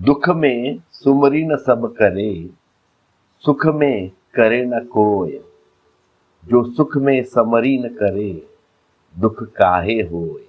दुख में सुमरी न सब करे, सुख में करे न कोय। जो सुख में समरी न करे, दुख काहे होय?